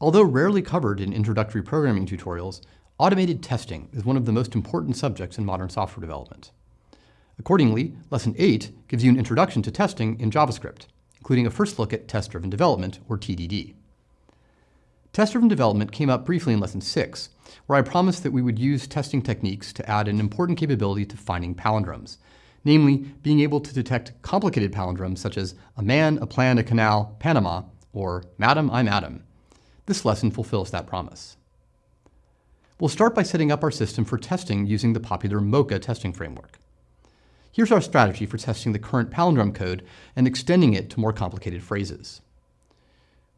Although rarely covered in introductory programming tutorials, automated testing is one of the most important subjects in modern software development. Accordingly, Lesson 8 gives you an introduction to testing in JavaScript, including a first look at test-driven development, or TDD. Test-driven development came up briefly in Lesson 6, where I promised that we would use testing techniques to add an important capability to finding palindromes, namely being able to detect complicated palindromes such as a man, a plan, a canal, Panama, or Madam, I'm Adam. This lesson fulfills that promise. We'll start by setting up our system for testing using the popular Mocha testing framework. Here's our strategy for testing the current palindrome code and extending it to more complicated phrases.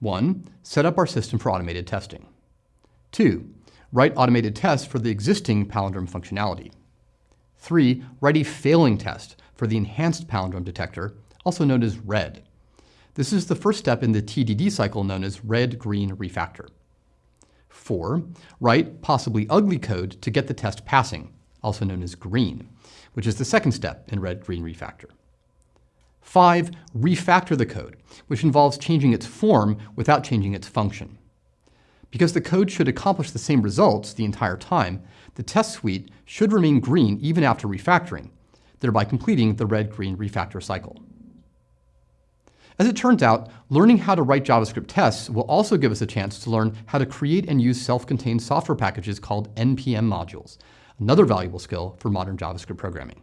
1. Set up our system for automated testing. 2. Write automated tests for the existing palindrome functionality. 3. Write a failing test for the enhanced palindrome detector, also known as RED. This is the first step in the TDD cycle known as red-green refactor. 4. Write possibly ugly code to get the test passing, also known as green, which is the second step in red-green refactor. 5. Refactor the code, which involves changing its form without changing its function. Because the code should accomplish the same results the entire time, the test suite should remain green even after refactoring, thereby completing the red-green refactor cycle. As it turns out, learning how to write JavaScript tests will also give us a chance to learn how to create and use self-contained software packages called NPM modules, another valuable skill for modern JavaScript programming.